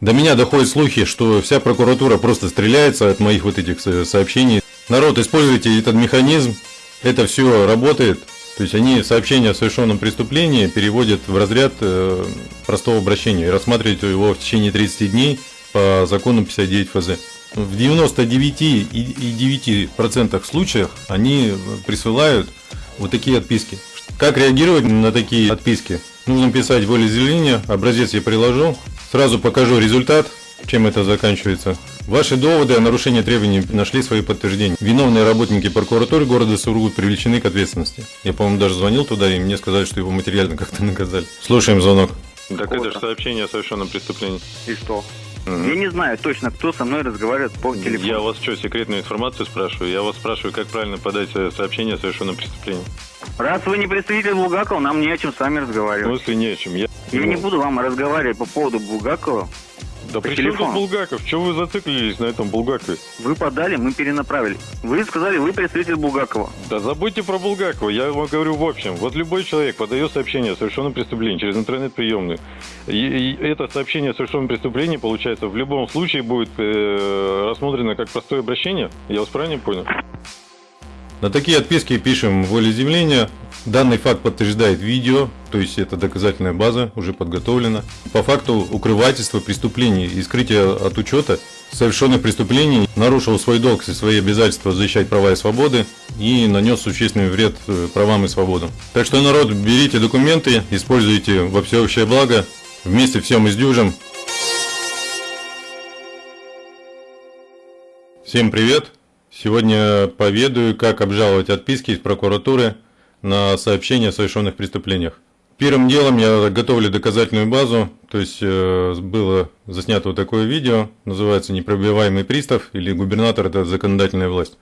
До меня доходят слухи, что вся прокуратура просто стреляется от моих вот этих сообщений. Народ, используйте этот механизм, это все работает. То есть они сообщения о совершенном преступлении переводят в разряд э, простого обращения и рассматривают его в течение 30 дней по закону 59 ФЗ. В 99,9% случаях они присылают вот такие отписки. Как реагировать на такие отписки? Нужно писать волеизъявление, образец я приложу, сразу покажу результат, чем это заканчивается. Ваши доводы о нарушении требований нашли свои подтверждения. Виновные работники прокуратуры города Сургут привлечены к ответственности. Я, по-моему, даже звонил туда, и мне сказали, что его материально как-то наказали. Слушаем звонок. Так это же сообщение о совершенном преступлении. И что? Угу. Я не знаю точно, кто со мной разговаривает по телефону. Я вас что, секретную информацию спрашиваю? Я вас спрашиваю, как правильно подать сообщение о совершенном преступлении. Раз вы не представитель Булгакова, нам не о чем с вами разговаривать. В смысле не о чем? Я, я не буду вам разговаривать по поводу Булгакова. Да при чем тут Булгаков? Чего вы зациклились на этом Булгакове? Вы подали, мы перенаправили. Вы сказали, вы представитель Булгакова. Да забудьте про Булгакова, я вам говорю в общем. Вот любой человек подает сообщение о совершенном преступлении через интернет-приемную. И, и это сообщение о совершенном преступлении, получается, в любом случае будет э, рассмотрено как простое обращение. Я вас правильно понял? На такие отписки пишем волеизъявление, Данный факт подтверждает видео, то есть это доказательная база, уже подготовлена. По факту укрывательства преступлений и скрытия от учета совершенных преступлений нарушил свой долг и свои обязательства защищать права и свободы и нанес существенный вред э, правам и свободам. Так что, народ, берите документы, используйте во всеобщее благо, вместе все мы сдюжим. Всем привет! Сегодня поведаю, как обжаловать отписки из прокуратуры – на сообщения о совершенных преступлениях. Первым делом я готовлю доказательную базу, то есть э, было заснято вот такое видео, называется «Непробиваемый пристав» или «Губернатор – это законодательная власть».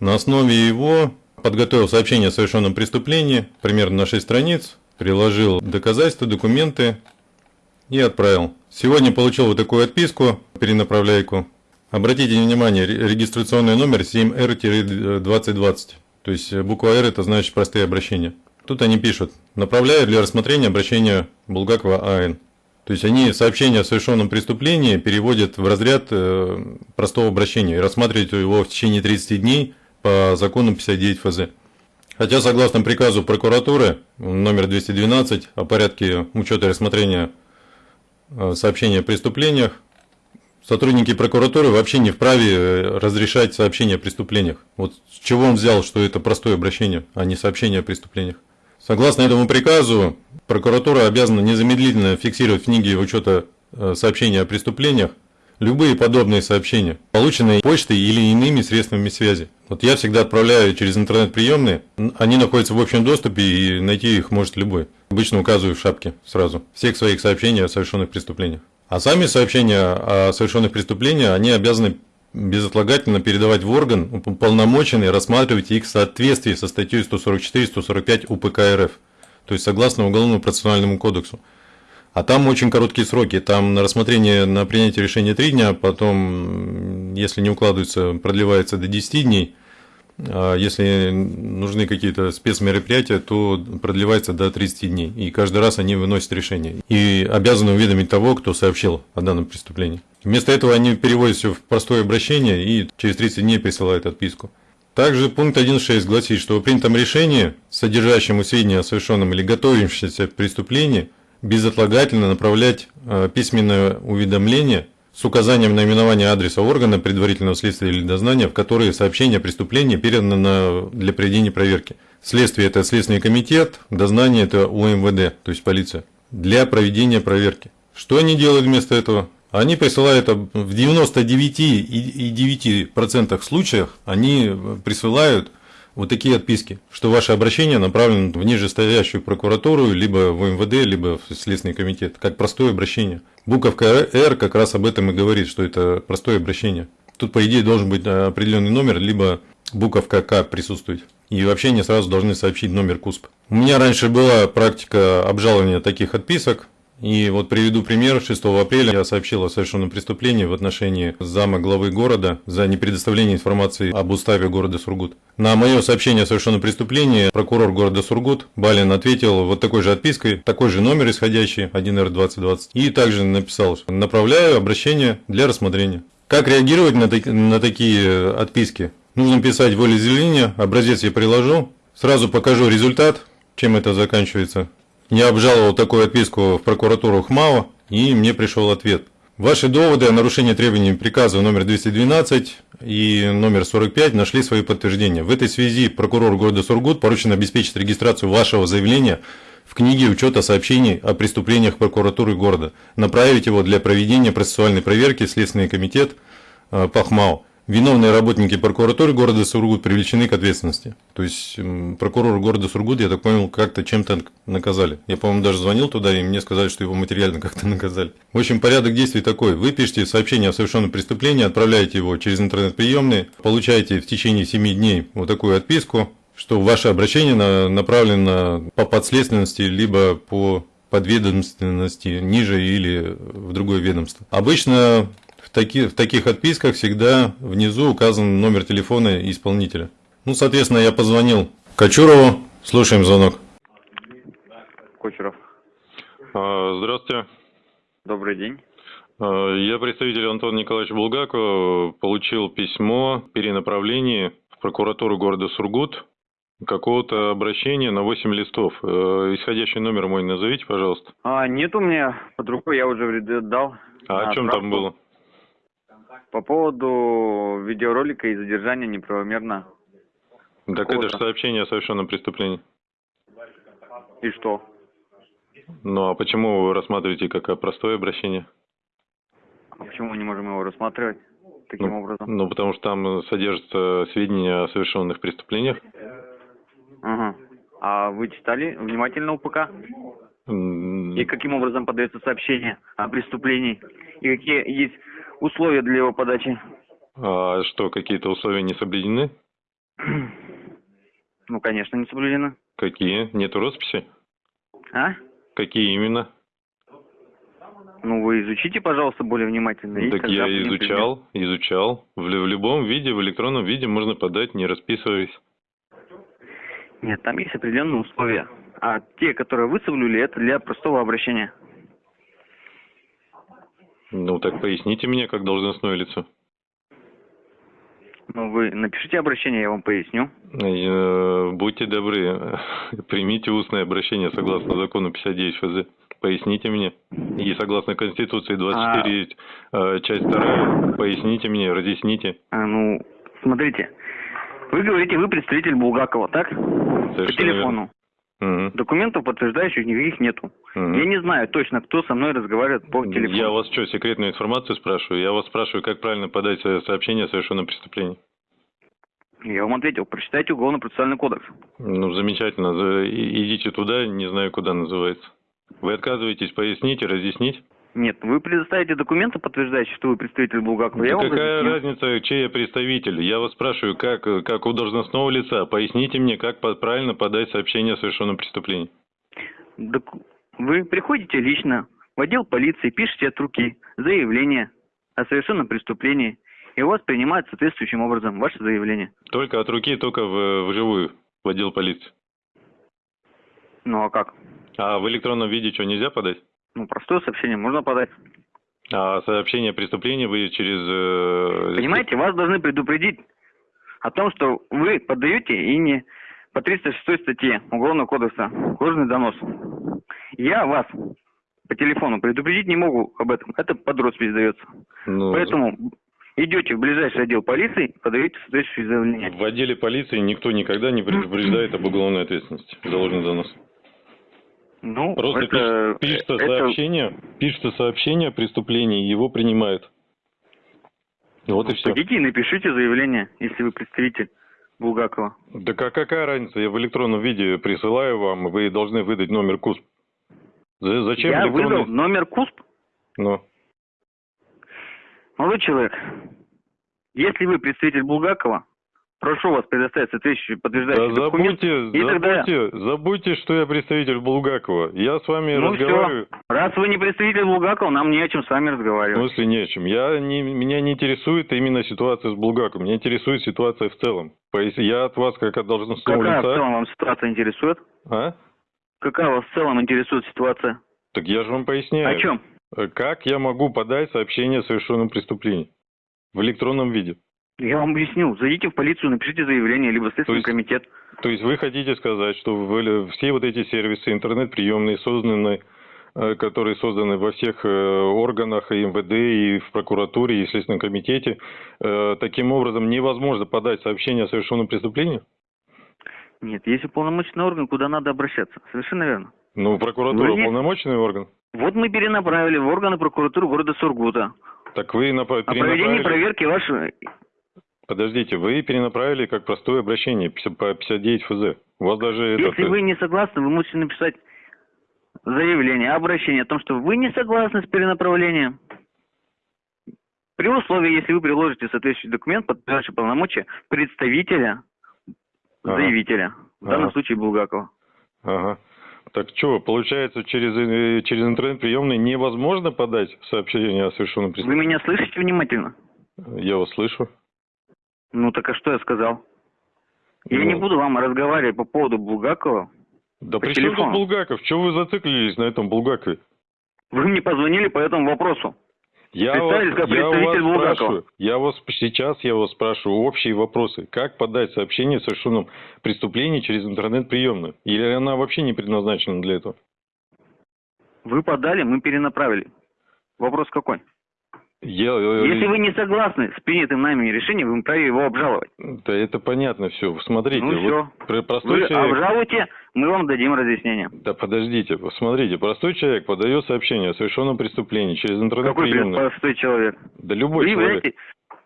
На основе его подготовил сообщение о совершенном преступлении, примерно на 6 страниц, приложил доказательства, документы и отправил. Сегодня получил вот такую отписку, перенаправляйку. Обратите внимание, регистрационный номер 7R-2020. То есть э, буква «Р» это значит простые обращения. Тут они пишут, направляю для рассмотрения обращения Булгакова А.Н. То есть они сообщение о совершенном преступлении переводят в разряд э, простого обращения и рассматривают его в течение 30 дней по закону 59 ФЗ. Хотя согласно приказу прокуратуры номер 212 о порядке учета и рассмотрения э, сообщения о преступлениях, сотрудники прокуратуры вообще не вправе э, разрешать сообщения о преступлениях. Вот с чего он взял, что это простое обращение, а не сообщение о преступлениях. Согласно этому приказу, прокуратура обязана незамедлительно фиксировать в книге учета э, сообщения о преступлениях любые подобные сообщения, полученные почтой или иными средствами связи. Вот я всегда отправляю через интернет-приемные, они находятся в общем доступе и найти их может любой. Обычно указываю в шапке сразу всех своих сообщений о совершенных преступлениях. А сами сообщения о совершенных преступлениях, они обязаны безотлагательно передавать в орган, уполномоченный рассматривать их в соответствии со статьей 144-145 УПК РФ, то есть согласно Уголовному процессуальному кодексу. А там очень короткие сроки, там на рассмотрение, на принятие решения 3 дня, потом, если не укладывается, продлевается до 10 дней – если нужны какие-то спецмероприятия, то продлевается до 30 дней. И каждый раз они выносят решение. И обязаны уведомить того, кто сообщил о данном преступлении. Вместо этого они переводят все в простое обращение и через 30 дней присылают отписку. Также пункт 1.6 гласит, что в принятом решении, содержащем сведения о совершенном или готовящемся преступлении, безотлагательно направлять а, письменное уведомление с указанием наименования адреса органа предварительного следствия или дознания, в которые сообщение о преступлении передано для проведения проверки. Следствие – это Следственный комитет, дознание – это УМВД, то есть полиция, для проведения проверки. Что они делают вместо этого? Они присылают в 99,9% случаях, они присылают вот такие отписки, что ваше обращение направлено в нижестоящую прокуратуру, либо в МВД, либо в Следственный комитет, как простое обращение. Буковка «Р» как раз об этом и говорит, что это простое обращение. Тут, по идее, должен быть определенный номер, либо буковка «К» присутствовать. И вообще не сразу должны сообщить номер КУСП. У меня раньше была практика обжалования таких отписок. И вот приведу пример. 6 апреля я сообщил о совершенном преступлении в отношении зама главы города за непредоставление информации об уставе города Сургут. На мое сообщение о совершенном преступлении прокурор города Сургут Балин ответил вот такой же отпиской, такой же номер исходящий 1Р2020 и также написал, что направляю обращение для рассмотрения. Как реагировать на, таки- на такие отписки? Нужно писать волеизъявление, образец я приложу, сразу покажу результат, чем это заканчивается. Я обжаловал такую отписку в прокуратуру ХМАО, и мне пришел ответ. Ваши доводы о нарушении требований приказа номер 212 и номер 45 нашли свои подтверждения. В этой связи прокурору города Сургут поручено обеспечить регистрацию вашего заявления в книге учета сообщений о преступлениях прокуратуры города, направить его для проведения процессуальной проверки в Следственный комитет э, по. Виновные работники прокуратуры города Сургут привлечены к ответственности. То есть прокурор города Сургут, я так понял, как-то чем-то наказали. Я, по-моему, даже звонил туда, и мне сказали, что его материально как-то наказали. В общем, порядок действий такой. Вы пишете сообщение о совершенном преступлении, отправляете его через интернет-приемный, получаете в течение 7 дней вот такую отписку, что ваше обращение на- направлено по подследственности, либо по подведомственности ниже или в другое ведомство. Обычно таки- в таких отписках всегда внизу указан номер телефона исполнителя. Ну, соответственно, я позвонил Кочурову, слушаем звонок. Кочеров, А, Здравствуйте. добрый день. А, Я представитель Антон Николаевич Булгаков. Получил письмо перенаправлении в прокуратуру города Сургут какого-то обращения на 8 листов. Э, Исходящий номер мой назовите, пожалуйста. А, нет у меня под рукой, я уже дал. А о чем там было? По поводу видеоролика и задержания неправомерно. Так это же сообщение о совершенном преступлении. И что? Ну а почему вы рассматриваете как о простое обращение? А почему мы не можем его рассматривать таким Ну, образом? Ну, потому что там содержатся сведения о совершенных преступлениях. Ага. А вы читали внимательно УПК? И каким образом подается сообщение о преступлении? И какие есть условия для его подачи? А что, какие-то условия не соблюдены? Ну, конечно, не соблюдено. Какие? Нету росписи? А? Какие именно? Ну, вы изучите, пожалуйста, более внимательно. и так я изучал, изучал. В, в любом виде, в электронном виде можно подать, не расписываясь. Нет, там есть определенные условия. А те, которые вы соблюли, это для простого обращения. Ну так поясните мне, как должностное лицо. Ну, вы напишите обращение, я вам поясню. Э, Будьте добры, примите устное обращение согласно закону 59 ФЗ. Поясните мне. И согласно Конституции 24, э, часть 2, поясните мне, разъясните. А, ну, смотрите. Вы говорите, вы представитель Булгакова, так? По Совершенно телефону. Мгм. Документов, подтверждающих, никаких нету. Мгм. Я не знаю точно, кто со мной разговаривает по телефону. Я вас что, секретную информацию спрашиваю? Я вас спрашиваю, как правильно подать сообщение о совершенном преступлении. Я вам ответил, прочитайте Уголовно-процессуальный кодекс. Ну, замечательно. Идите туда, не знаю, куда называется. Вы отказываетесь пояснить и разъяснить? Нет, вы предоставите документы, подтверждающие, что вы представитель Булгакова. я Да вам какая разъясню. разница, чей я представитель? Я вас спрашиваю, как, как у должностного лица. Поясните мне, как правильно подать сообщение о совершенном преступлении. Док- Вы приходите лично в отдел полиции, пишете от руки заявление о совершенном преступлении, и у вас принимают соответствующим образом ваше заявление. Только от руки, только в, вживую, в отдел полиции. Ну а как? А в электронном виде что, нельзя подать? Ну, простое сообщение можно подать. А сообщение о преступлении вы через... э, Понимаете, вас должны предупредить о том, что вы подаете и не по 306 статье Уголовного кодекса ложный донос. Я вас по телефону предупредить не могу об этом. Это под роспись дается. ну, Поэтому идете в ближайший отдел полиции, подаете соответствующее заявление. В отделе полиции никто никогда не предупреждает об уголовной ответственности за ложный донос. Ну, Просто это, пиш- пишется это- сообщение, пишется сообщение о преступлении, его принимают. Вот и все. Пойдите и напишите заявление, если вы представитель Булгакова. Да ка- какая разница, я в электронном виде присылаю вам, вы должны выдать номер КУСП. За- Зачем Я электронный... выдал номер КУСП. Ну, Молодой человек, если вы представитель Булгакова, прошу вас предоставить соответствующие Да подтверждающие документы. забудьте, и тогда- забудьте, забудьте, что я представитель Булгакова. Я с вами Ну разговариваю. все, раз вы не представитель Булгакова, нам не о чем с вами В разговаривать. смысле не о чем. Я не, меня не интересует именно ситуация с Булгаковым. Меня интересует ситуация в целом. Я от вас, как от должностного Какая в лица... целом вам ситуация интересует? А? Какая вас в целом интересует ситуация? Так я же вам поясняю. О чем? Э, Как я могу подать сообщение о совершенном преступлении? В электронном виде. Я вам объясню. Зайдите в полицию, напишите заявление, либо в Следственный То есть- комитет. То есть вы хотите сказать, что все вот эти сервисы интернет-приемные, созданы, э, которые созданы во всех э, органах и МВД, и в прокуратуре, и в Следственном комитете, э, таким образом невозможно подать сообщение о совершенном преступлении? Нет, есть уполномоченный орган, куда надо обращаться. Совершенно верно. Ну, прокуратура Вы полномочный орган. Вот мы перенаправили в органы прокуратуры города Сургута. Так вы напа- О проведении перенаправили... проверки вашей... Подождите, вы перенаправили как простое обращение по 59 ФЗ. У вас даже Если этот, э, вы не согласны, вы можете написать заявление, обращение о том, что вы не согласны с перенаправлением. При условии, если вы приложите соответствующий документ, подтверждающий полномочия представителя, Ага. заявителя, в данном Ага. случае Булгакова. Ага. Так что, получается, через, э, через интернет-приемный невозможно подать сообщение о совершенном Вы преступлении? меня слышите внимательно? Я вас слышу. Ну так а что я сказал? Я Ну. не буду вам разговаривать по поводу Булгакова. Да По при чем тут. Булгаков? Чего вы зациклились на этом Булгакове? Вы мне позвонили по этому вопросу. Я вас, как я вас Булгакова. спрашиваю, я вас сейчас я вас спрашиваю общие вопросы. Как подать сообщение о совершенном преступлении через интернет-приемную? Или она вообще не предназначена для этого? Вы подали, мы перенаправили. Вопрос какой? Я, Если вы не согласны с принятым нами решением, вы вправе его обжаловать. Да это понятно все. Смотрите, Ну вот всё. про- простой Вы человек... обжалуйте, мы вам дадим разъяснение. Да подождите, вот смотрите, простой человек подает сообщение о совершенном преступлении через Какой интернет-приемную. простой человек? Да любой Вы человек. являетесь...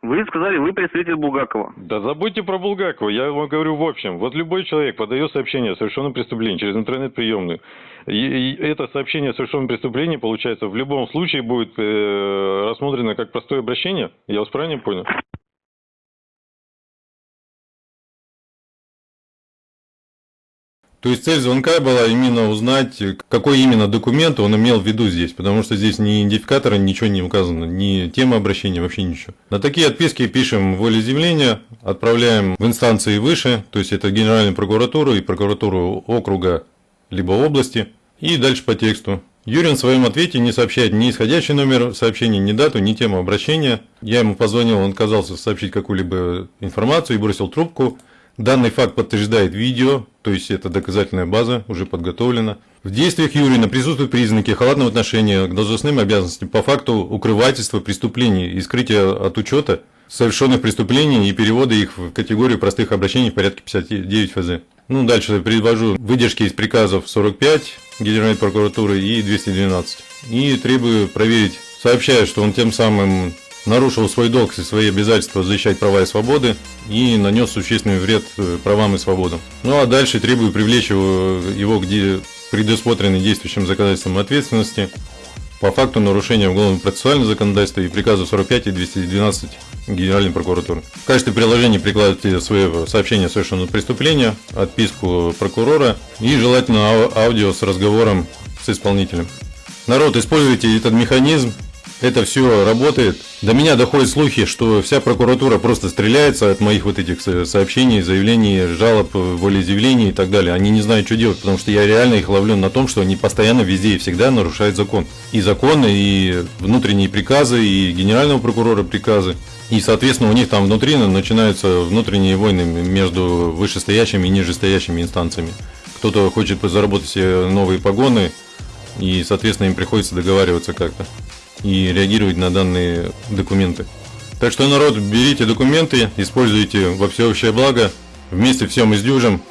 Вы сказали, вы представитель Булгакова. Да забудьте про Булгакова, я вам говорю в общем. Вот любой человек подает сообщение о совершенном преступлении через интернет-приемную. И, это сообщение о совершенном преступлении, получается, в любом случае будет э, рассмотрено как простое обращение. Я вас правильно понял? То есть цель звонка была именно узнать, какой именно документ он имел в виду здесь, потому что здесь ни идентификатора, ничего не указано, ни тема обращения, вообще ничего. На такие отписки пишем волеизъявление, отправляем в инстанции выше, то есть это Генеральную прокуратуру и прокуратуру округа либо области, и дальше по тексту. Юрин в своем ответе не сообщает ни исходящий номер сообщения, ни дату, ни тему обращения. Я ему позвонил, он отказался сообщить какую-либо информацию и бросил трубку. Данный факт подтверждает видео, то есть это доказательная база, уже подготовлена. В действиях Юрина присутствуют признаки халатного отношения к должностным обязанностям по факту укрывательства преступлений и скрытия от учета совершенных преступлений и перевода их в категорию простых обращений в порядке 59 ФЗ. Ну, дальше привожу выдержки из приказов 45 Генеральной прокуратуры и 212. И требую проверить, сообщаю, что он тем самым нарушил свой долг и свои обязательства защищать права и свободы и нанес существенный вред э, правам и свободам. Ну а дальше требую привлечь его, его к де- предусмотренной действующим законодательством ответственности по факту нарушения уголовно-процессуального законодательства и приказов 45 и 212 Генеральной прокуратуры. В качестве приложения прикладывайте свое сообщение о совершенном преступлении, отписку прокурора и желательно ау- аудио с разговором с исполнителем. Народ, используйте этот механизм, это все работает. До меня доходят слухи, что вся прокуратура просто стреляется от моих вот этих со- сообщений, заявлений, жалоб, волеизъявлений и так далее. Они не знают, что делать, потому что я реально их ловлю на том, что они постоянно везде и всегда нарушают закон. И законы, и внутренние приказы, и генерального прокурора приказы. И, соответственно, у них там внутри начинаются внутренние войны между вышестоящими и нижестоящими инстанциями. Кто-то хочет заработать себе новые погоны, и, соответственно, им приходится договариваться как-то и реагировать на данные документы. Так что, народ, берите документы, используйте во всеобщее благо. Вместе все мы сдюжим.